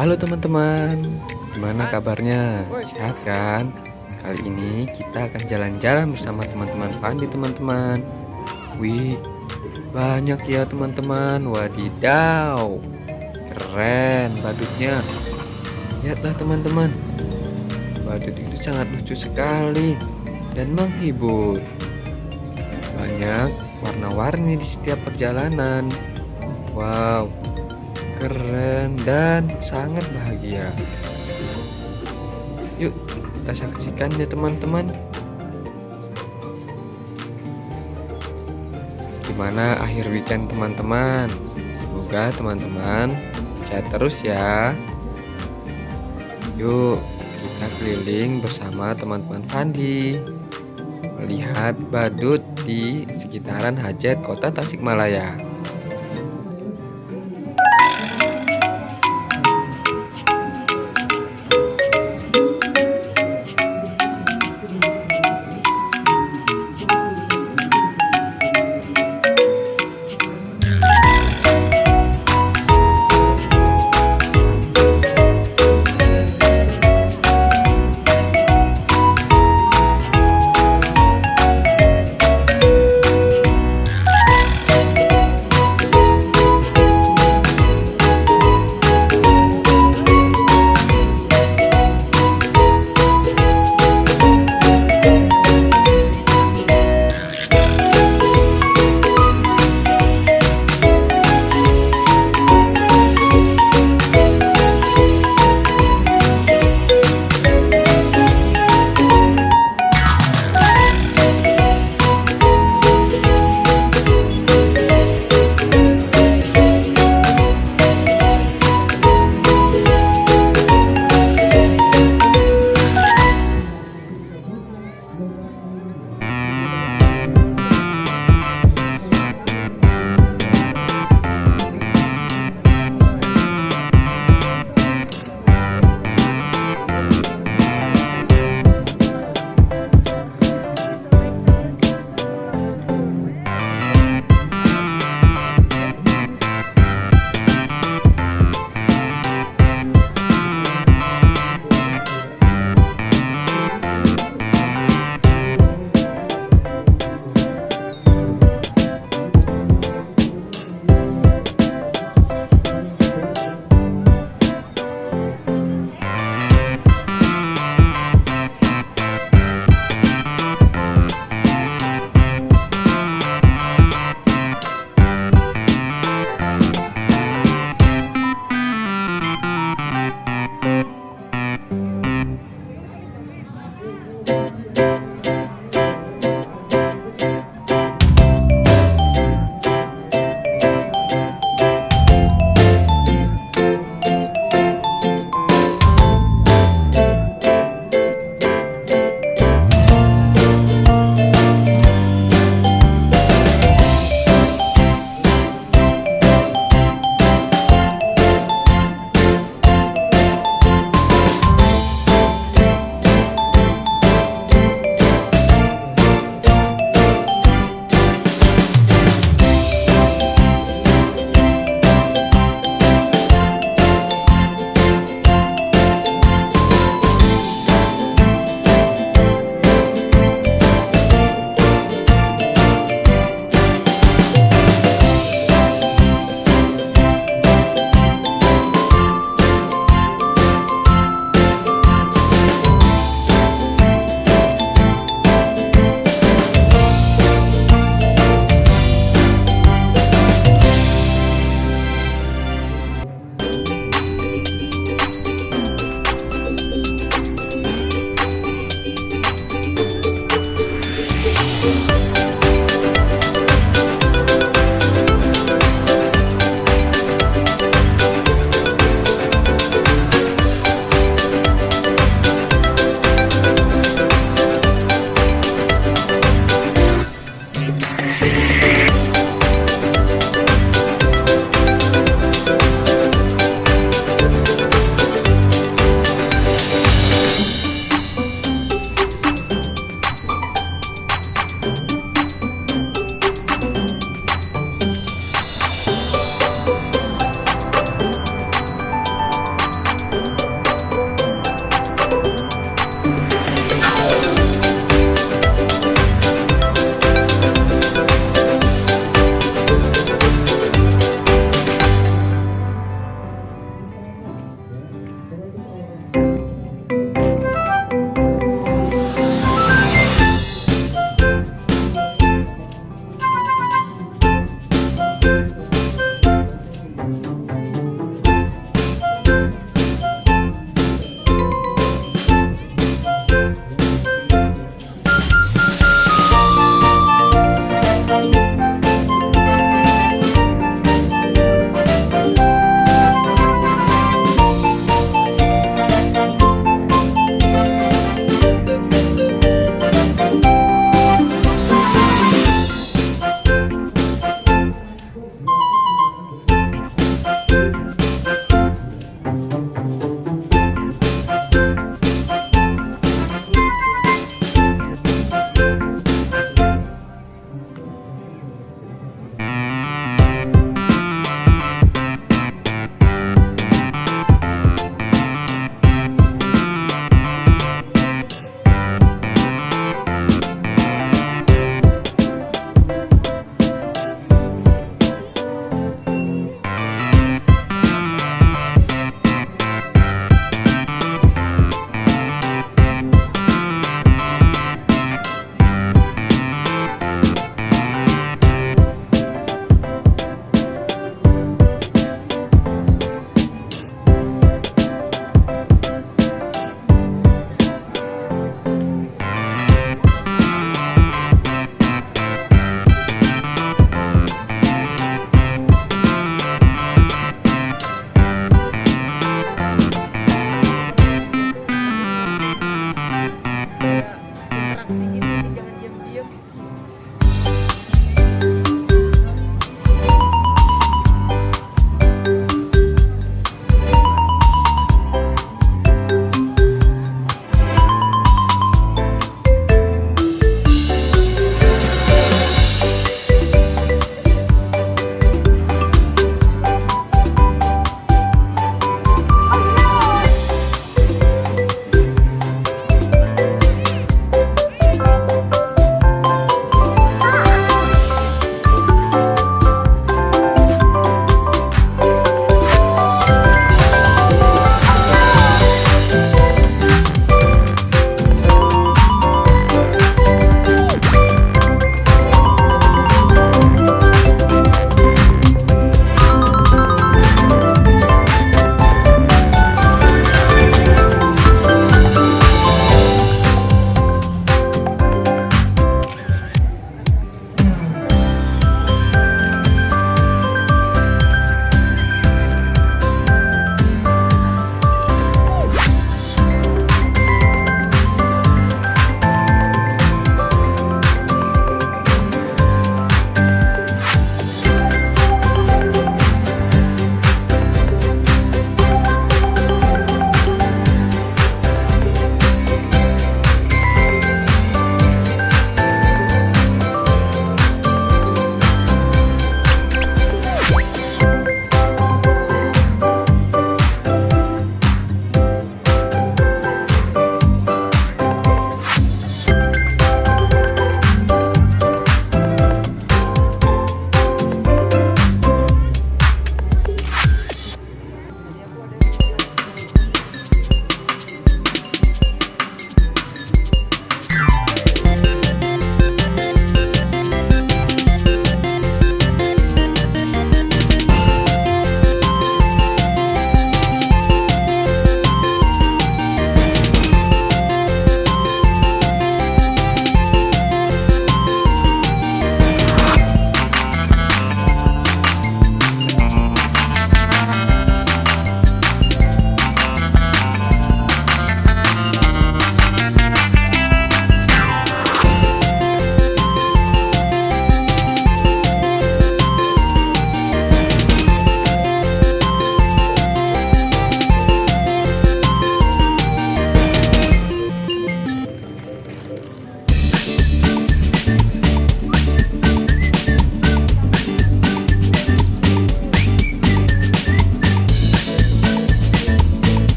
Halo teman-teman, gimana kabarnya? Sehat kan? Kali ini kita akan jalan-jalan bersama teman-teman Fandi teman-teman. Wih, banyak ya teman-teman. Wadidaw, keren badutnya. Lihatlah teman-teman, badut itu sangat lucu sekali dan menghibur. Banyak warna-warni di setiap perjalanan. Wow, keren dan sangat bahagia. Yuk, kita saksikan ya teman-teman. Gimana akhir weekend teman-teman? Semoga teman-teman sehat terus ya. Yuk, kita keliling bersama teman-teman Fandi. Melihat badut di sekitaran hajat kota Tasikmalaya.